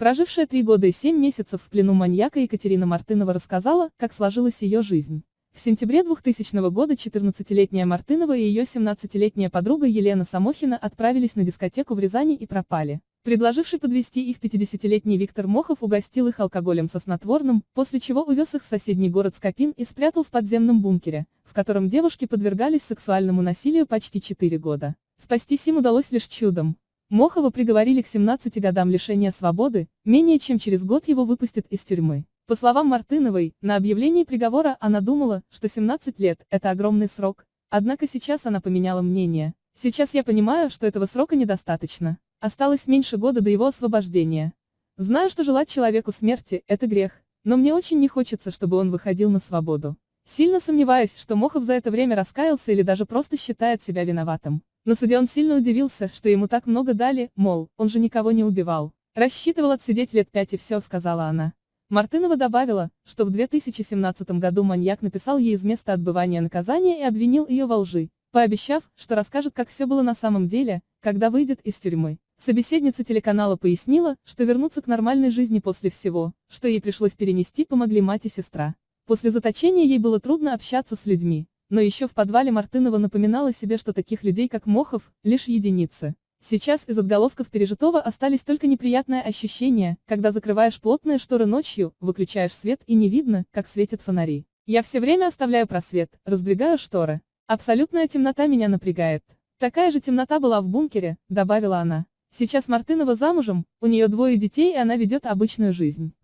Прожившая три года и семь месяцев в плену маньяка Екатерина Мартынова рассказала, как сложилась ее жизнь. В сентябре 2000 года 14-летняя Мартынова и ее 17-летняя подруга Елена Самохина отправились на дискотеку в Рязани и пропали. Предложивший подвести их 50-летний Виктор Мохов угостил их алкоголем со снотворным, после чего увез их в соседний город Скопин и спрятал в подземном бункере, в котором девушки подвергались сексуальному насилию почти 4 года. Спастись им удалось лишь чудом. Мохова приговорили к 17 годам лишения свободы, менее чем через год его выпустят из тюрьмы. По словам Мартыновой, на объявлении приговора она думала, что 17 лет – это огромный срок, однако сейчас она поменяла мнение. Сейчас я понимаю, что этого срока недостаточно. Осталось меньше года до его освобождения. Знаю, что желать человеку смерти – это грех, но мне очень не хочется, чтобы он выходил на свободу. Сильно сомневаюсь, что Мохов за это время раскаялся или даже просто считает себя виноватым. На суде он сильно удивился, что ему так много дали, мол, он же никого не убивал. Рассчитывал отсидеть лет пять и все, сказала она. Мартынова добавила, что в 2017 году маньяк написал ей из места отбывания наказания и обвинил ее во лжи, пообещав, что расскажет, как все было на самом деле, когда выйдет из тюрьмы. Собеседница телеканала пояснила, что вернуться к нормальной жизни после всего, что ей пришлось перенести, помогли мать и сестра. После заточения ей было трудно общаться с людьми, но еще в подвале Мартынова напоминала себе, что таких людей, как Мохов, лишь единицы. Сейчас из отголосков пережитого остались только неприятные ощущения, когда закрываешь плотные шторы ночью, выключаешь свет и не видно, как светят фонари. Я все время оставляю просвет, раздвигаю шторы. Абсолютная темнота меня напрягает. Такая же темнота была в бункере, добавила она. Сейчас Мартынова замужем, у нее двое детей и она ведет обычную жизнь.